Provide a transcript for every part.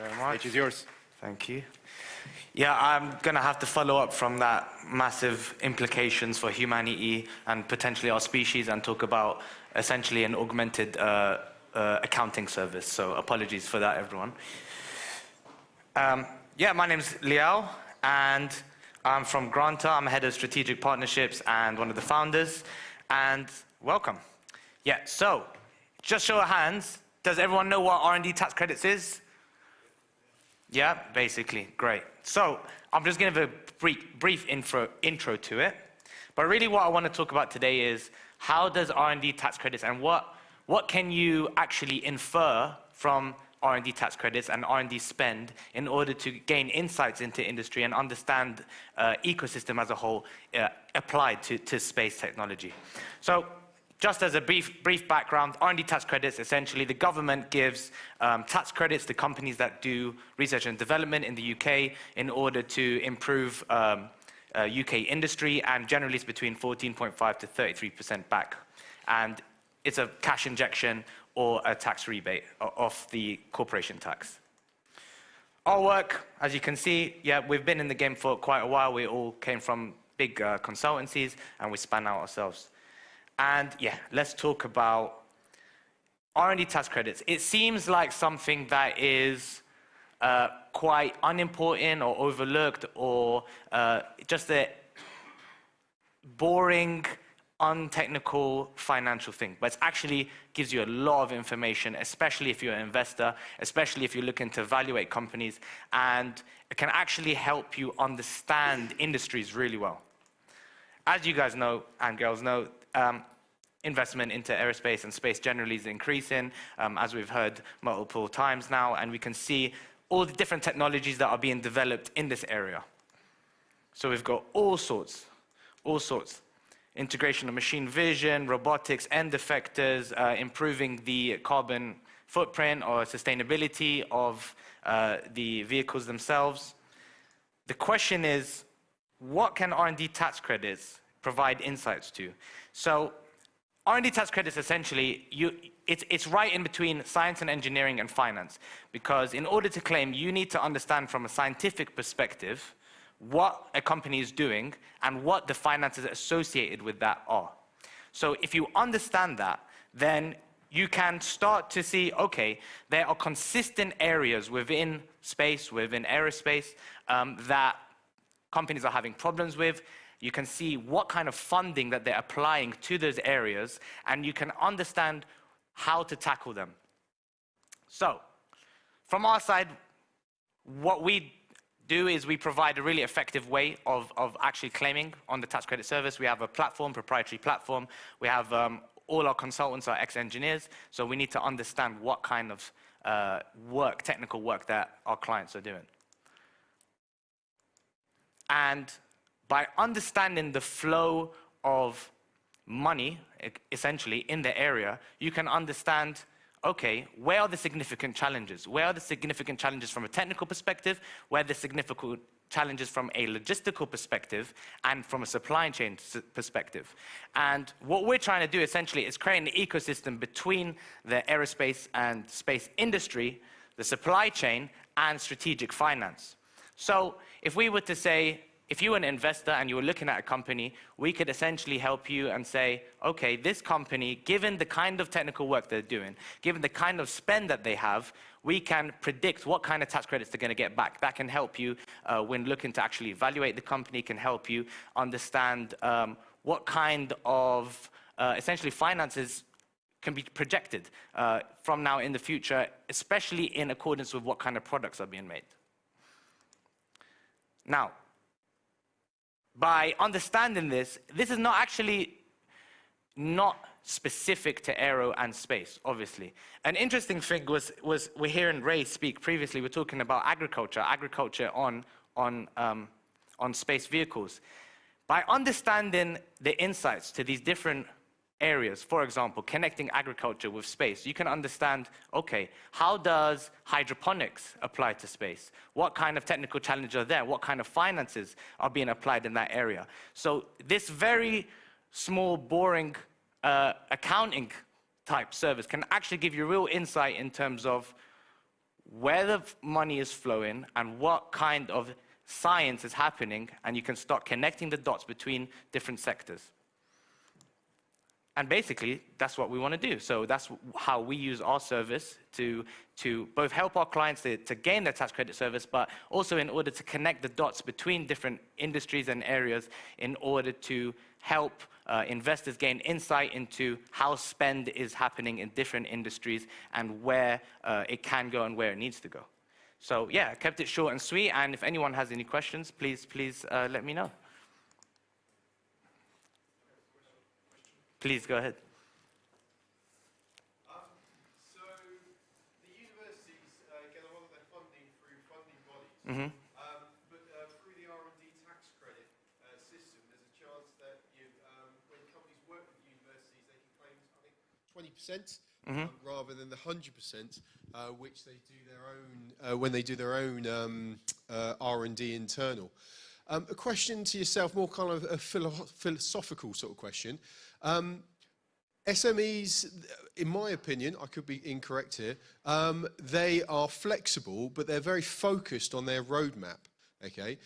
very much. Stage is yours. Thank you. Yeah, I'm going to have to follow up from that massive implications for humanity and potentially our species and talk about essentially an augmented uh, uh, accounting service. So apologies for that, everyone. Um, yeah, my name's Liao, and I'm from Granta. I'm head of strategic partnerships and one of the founders. And welcome. Yeah, so just show of hands. Does everyone know what R&D tax credits is? Yeah, basically, great. So I'm just going to give a brief, brief intro, intro to it. But really what I want to talk about today is how does R&D tax credits and what, what can you actually infer from R&D tax credits and R&D spend in order to gain insights into industry and understand uh, ecosystem as a whole uh, applied to, to space technology. So just as a brief, brief background, R&D tax credits, essentially the government gives um, tax credits to companies that do research and development in the UK in order to improve um, uh, UK industry and generally it's between 14.5 to 33% back. And it's a cash injection or a tax rebate off the corporation tax. Our work, as you can see, yeah, we've been in the game for quite a while. We all came from big uh, consultancies and we span out ourselves. And yeah, let's talk about R&D tax credits. It seems like something that is uh, quite unimportant or overlooked or uh, just a boring, untechnical financial thing. But it actually gives you a lot of information, especially if you're an investor, especially if you're looking to evaluate companies, and it can actually help you understand industries really well. As you guys know, and girls know, um, investment into aerospace and space generally is increasing, um, as we've heard multiple times now, and we can see all the different technologies that are being developed in this area. So we've got all sorts, all sorts. Integration of machine vision, robotics, end effectors, uh, improving the carbon footprint or sustainability of uh, the vehicles themselves. The question is, what can R&D tax credits provide insights to? So R&D tax credits essentially, you, it's, it's right in between science and engineering and finance. Because in order to claim, you need to understand from a scientific perspective what a company is doing and what the finances associated with that are. So if you understand that, then you can start to see, okay, there are consistent areas within space, within aerospace, um, that companies are having problems with, you can see what kind of funding that they're applying to those areas, and you can understand how to tackle them. So, from our side, what we do is we provide a really effective way of, of actually claiming on the tax credit service. We have a platform, proprietary platform. We have um, all our consultants are ex-engineers, so we need to understand what kind of uh, work, technical work that our clients are doing. And by understanding the flow of money, essentially, in the area, you can understand, okay, where are the significant challenges? Where are the significant challenges from a technical perspective? Where are the significant challenges from a logistical perspective and from a supply chain perspective. And what we're trying to do essentially is create an ecosystem between the aerospace and space industry, the supply chain, and strategic finance. So if we were to say, if you were an investor and you were looking at a company, we could essentially help you and say, okay, this company, given the kind of technical work they're doing, given the kind of spend that they have, we can predict what kind of tax credits they're going to get back. That can help you uh, when looking to actually evaluate the company, can help you understand um, what kind of uh, essentially finances can be projected uh, from now in the future, especially in accordance with what kind of products are being made. Now, by understanding this, this is not actually not specific to aero and space, obviously. An interesting thing was, was we're hearing Ray speak previously, we're talking about agriculture, agriculture on, on, um, on space vehicles. By understanding the insights to these different areas, for example, connecting agriculture with space, you can understand, okay, how does hydroponics apply to space? What kind of technical challenges are there? What kind of finances are being applied in that area? So this very small, boring uh, accounting type service can actually give you real insight in terms of where the money is flowing and what kind of science is happening, and you can start connecting the dots between different sectors. And basically, that's what we want to do. So that's how we use our service to, to both help our clients to, to gain their tax credit service, but also in order to connect the dots between different industries and areas in order to help uh, investors gain insight into how spend is happening in different industries and where uh, it can go and where it needs to go. So yeah, kept it short and sweet. And if anyone has any questions, please, please uh, let me know. Please go ahead. Um, so the universities uh, get a lot of their funding go ahead. bodies, hmm um, but uh, through the R&D tax credit uh, system, there's a chance that you, um, when companies work with universities, they can claim, I think, 20 percent. Um, rather than the 100%, uh, which they do their own uh, when they do their own um, uh, R&D internal. Um, a question to yourself, more kind of a philo- philosophical sort of question. Um, SMEs, in my opinion, I could be incorrect here, um, they are flexible, but they're very focused on their roadmap, okay?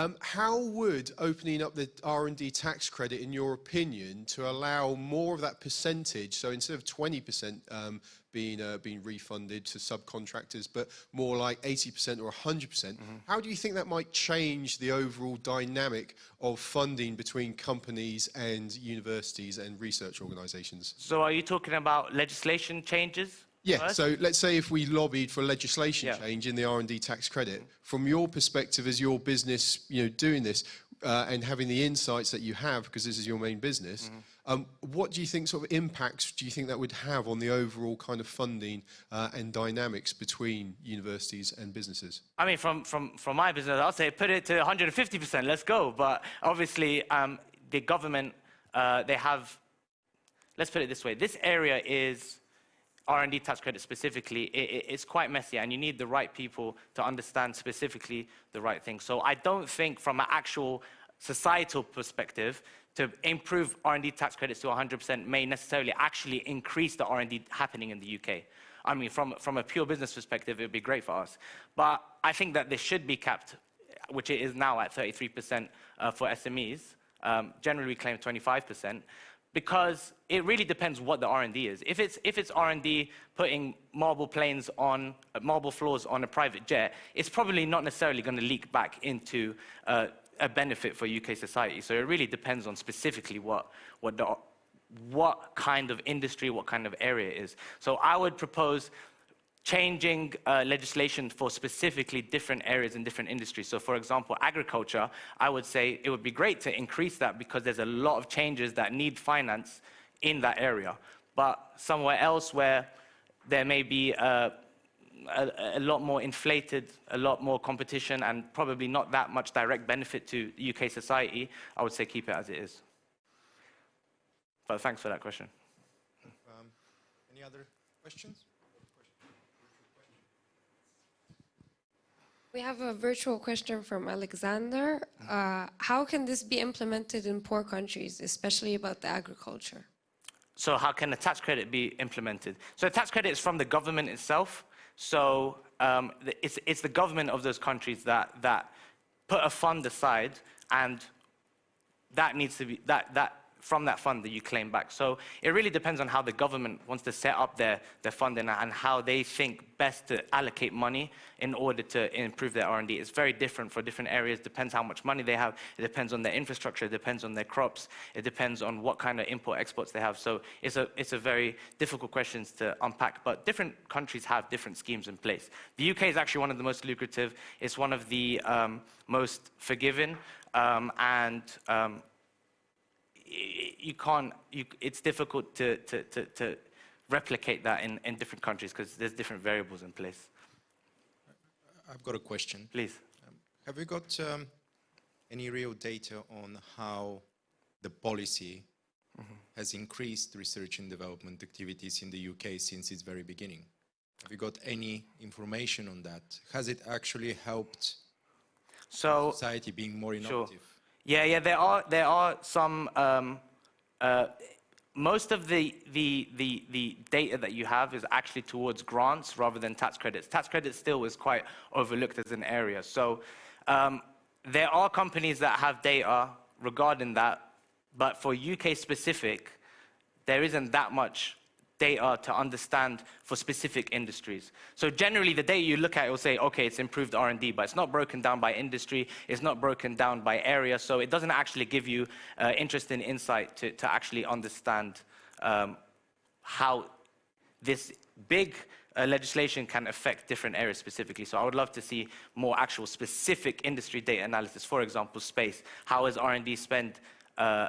Um, how would opening up the R&D tax credit, in your opinion, to allow more of that percentage, so instead of 20% um, being, uh, being refunded to subcontractors, but more like 80% or 100%, percent how do you think that might change the overall dynamic of funding between companies and universities and research organizations? So are you talking about legislation changes? Yeah, so let's say if we lobbied for legislation Yeah. change in the R&D tax credit, from your perspective as your business, you know, doing this uh, and having the insights that you have, because this is your main business, Mm-hmm. um, what do you think sort of impacts do you think that would have on the overall kind of funding uh, and dynamics between universities and businesses? I mean, from, from, from my business, I'll say put it to 150%, let's go. But obviously, um, the government, uh, they have, let's put it this way, this area is R&D tax credit specifically, i i- it's quite messy and you need the right people to understand specifically the right thing. So I don't think from an actual societal perspective, to improve R&D tax credits to 100% may necessarily actually increase the R&D happening in the UK. I mean, from, from a pure business perspective, it would be great for us. But I think that this should be capped, which it is now at 33% uh, for SMEs. Um, generally, we claim 25% because it really depends what the R&D is. If it's, if it's R&D putting marble planes on, uh, marble floors on a private jet, it's probably not necessarily going to leak back into uh, a benefit for UK society. So it really depends on specifically what, what, the, what kind of industry, what kind of area it is. So I would propose changing uh, legislation for specifically different areas in different industries. So for example, agriculture, I would say it would be great to increase that because there's a lot of changes that need finance in that area. But somewhere else where there may be uh, a, a lot more inflated, a lot more competition, and probably not that much direct benefit to UK society, I would say keep it as it is. But thanks for that question. Um, Any other questions? We have a virtual question from Alexander. Uh, how can this be implemented in poor countries, especially about the agriculture? So how can a tax credit be implemented? So a tax credit is from the government itself. So um, it's, it's the government of those countries that, that put a fund aside and that needs to be, that, that, from that fund that you claim back. So it really depends on how the government wants to set up their, their funding and how they think best to allocate money in order to improve their R&D. It's very different for different areas. Depends how much money they have. It depends on their infrastructure. It depends on their crops. It depends on what kind of import exports they have. So it's a, it's a very difficult question to unpack. But different countries have different schemes in place. The UK is actually one of the most lucrative. It's one of the um, most forgiving. Um, and um, you can't, you, it's difficult to, to, to, to replicate that in, in different countries because there's different variables in place. I've got a question. Please. Have you got um, any real data on how the policy has increased research and development activities in the UK since its very beginning? Have you got any information on that? Has it actually helped So, society being more Sure. Yeah, yeah, there are, there are some, um, uh, most of the, the, the, the data that you have is actually towards grants rather than tax credits. Tax credits still is quite overlooked as an area. So um, there are companies that have data regarding that, but for UK specific, there isn't that much data to understand for specific industries. So generally, the data you look at will say, okay, it's improved R&D, but it's not broken down by industry, it's not broken down by area, so it doesn't actually give you uh, interesting insight to, to actually understand um, how this big uh, legislation can affect different areas specifically. So I would love to see more actual specific industry data analysis. For example, space. How is R&D spent uh,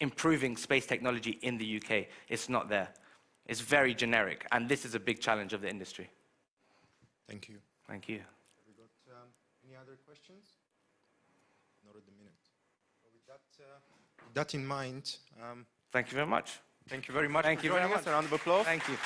improving space technology in the UK? It's not there. It's very generic, and this is a big challenge of the industry. Thank you. Thank you. Have we got um, any other questions? Not at the minute. Well, with, that, uh, with that in mind, um, Thank you very much. thank you very much Thank for you very us. much. A round of applause. Thank you.